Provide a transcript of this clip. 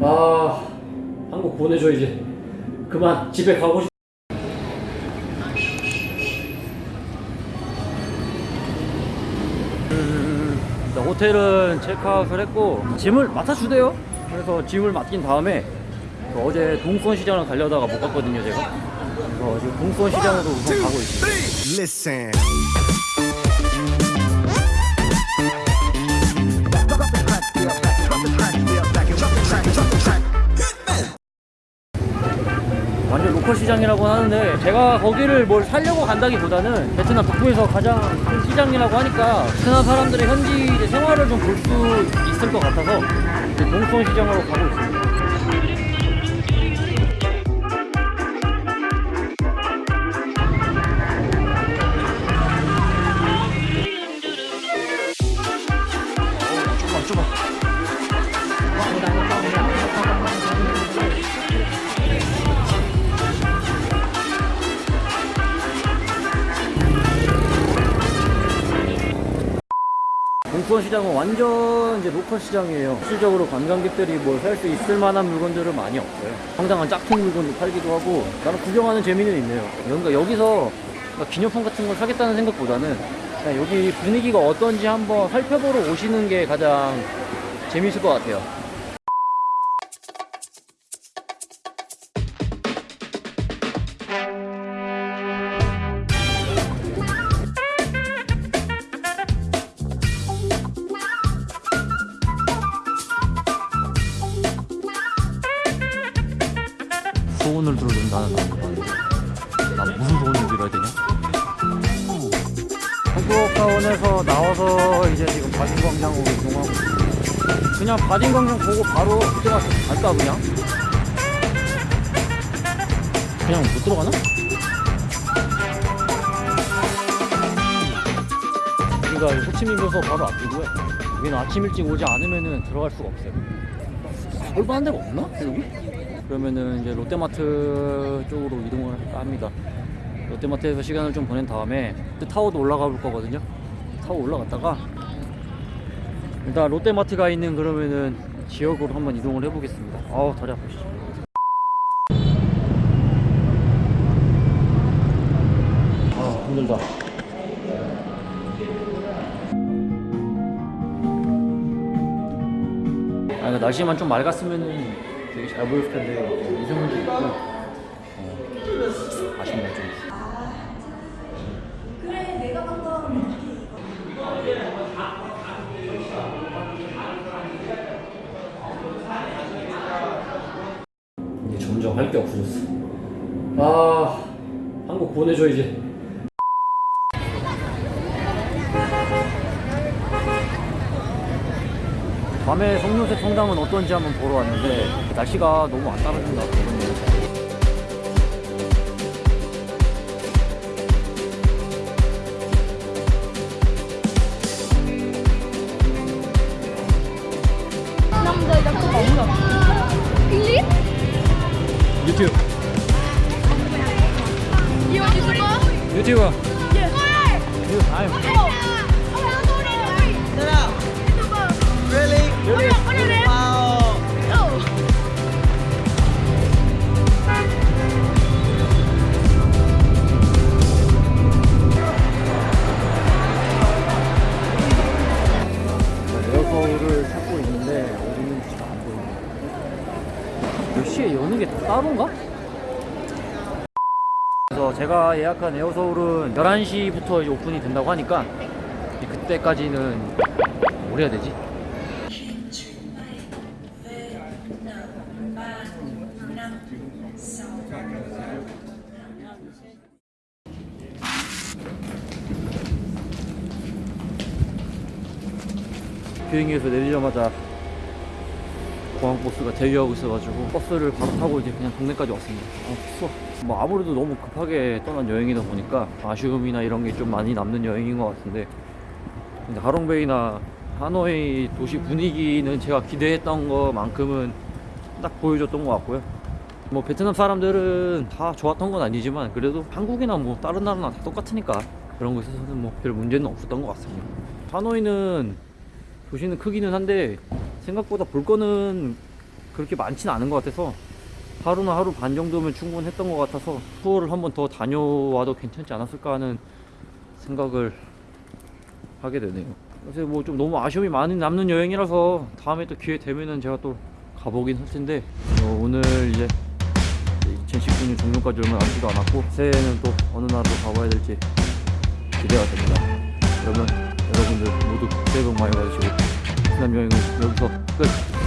아 한국 보내줘 이제. 그만 집에 가고 싶 일단 호텔은 체크아웃을 했고 짐을 맡아주대요. 그래서 짐을 맡긴 다음에 그 어제 동수원 시장을 가려다가 못 갔거든요 제가. 그래서 지금 동수원 시장으로 우선 가고 있습니다 로컬 시장이라고 하는데 제가 거기를 뭘 살려고 간다기보다는 베트남 북부에서 가장 큰 시장이라고 하니까 베트남 사람들의 현지 생활을 좀 볼 수 있을 것 같아서 동수원 시장으로 가고 있습니다. 동수원 시장은 완전 이제 로컬 시장이에요. 실질적으로 관광객들이 뭘살수 있을 만한 물건들은 많이 없어요. 상당한 짝퉁 물건도 팔기도 하고, 나는 구경하는 재미는 있네요. 그러니까 여기서 기념품 같은 걸 사겠다는 생각보다는 여기 분위기가 어떤지 한번 살펴보러 오시는 게 가장 재밌을 것 같아요. 소원을 들어준다는 난 무슨 소원을 빌어야 되냐? 한국사원에서 나와서 이제 지금 바딘광장으로 이동하고 있어요. 그냥 바딘광장 보고 바로 그때 가서 갈까 그냥? 그냥 못 들어가나? 여기가 호치민에서 바로 앞이고요 여기는 아침 일찍 오지 않으면 들어갈 수가 없어요 볼만한 데가 없나? 여기? 그러면은 이제 롯데마트 쪽으로 이동을 할까 합니다. 롯데마트에서 시간을 좀 보낸 다음에 또 타워도 올라가 볼 거거든요. 타워 올라갔다가 일단 롯데마트가 있는 그러면은 지역으로 한번 이동을 해 보겠습니다. 아우 다리 아프시죠. 아 힘들다. 아, 날씨만 좀 맑았으면은 되게 잘 보였을 텐데 미세먼지 있고 어, 아쉽네 좀. 이제 점점 할 게 없어졌어. 아 한국 보내줘 이제. 밤에 성묘세 성당은 어떤지 한번 보러 왔는데 날씨가 너무 안 따라준다 유튜브 YouTuber? 유튜브 Yes 아유 10시에 여는 게 따로인가? 그래서 제가 예약한 에어서울은 11시부터 이제 오픈이 된다고 하니까 그때까지는 뭘 해야 되지? 교육에서 내리자마자 공항 버스가 대기하고 있어가지고 버스를 바로 타고 이제 그냥 동네까지 왔습니다. 아 추워. 뭐 아무래도 너무 급하게 떠난 여행이다 보니까 아쉬움이나 이런 게 좀 많이 남는 여행인 것 같은데 근데 하롱베이나 하노이 도시 분위기는 제가 기대했던 것만큼은 딱 보여줬던 것 같고요. 뭐 베트남 사람들은 다 좋았던 건 아니지만 그래도 한국이나 뭐 다른 나라나 다 똑같으니까 그런 거 있어서는 뭐 별 문제는 없었던 것 같습니다. 하노이는 도시는 크기는 한데 생각보다 볼 거는 그렇게 많지는 않은 것 같아서 하루나 하루 반 정도면 충분했던 것 같아서 투어를 한번 더 다녀와도 괜찮지 않았을까 하는 생각을 하게 되네요. 그래서 뭐 좀 너무 아쉬움이 많이 남는 여행이라서 다음에 또 기회 되면은 제가 또 가보긴 할 텐데 어, 오늘 이제 2019년 종료까지 얼마 남지도 않았고 새해에는 또 어느 나라로 가봐야 될지 기대가 됩니다. 그러면 여러분들 모두 새해 복 많이 받으시고 베트남 여행은 여기서 the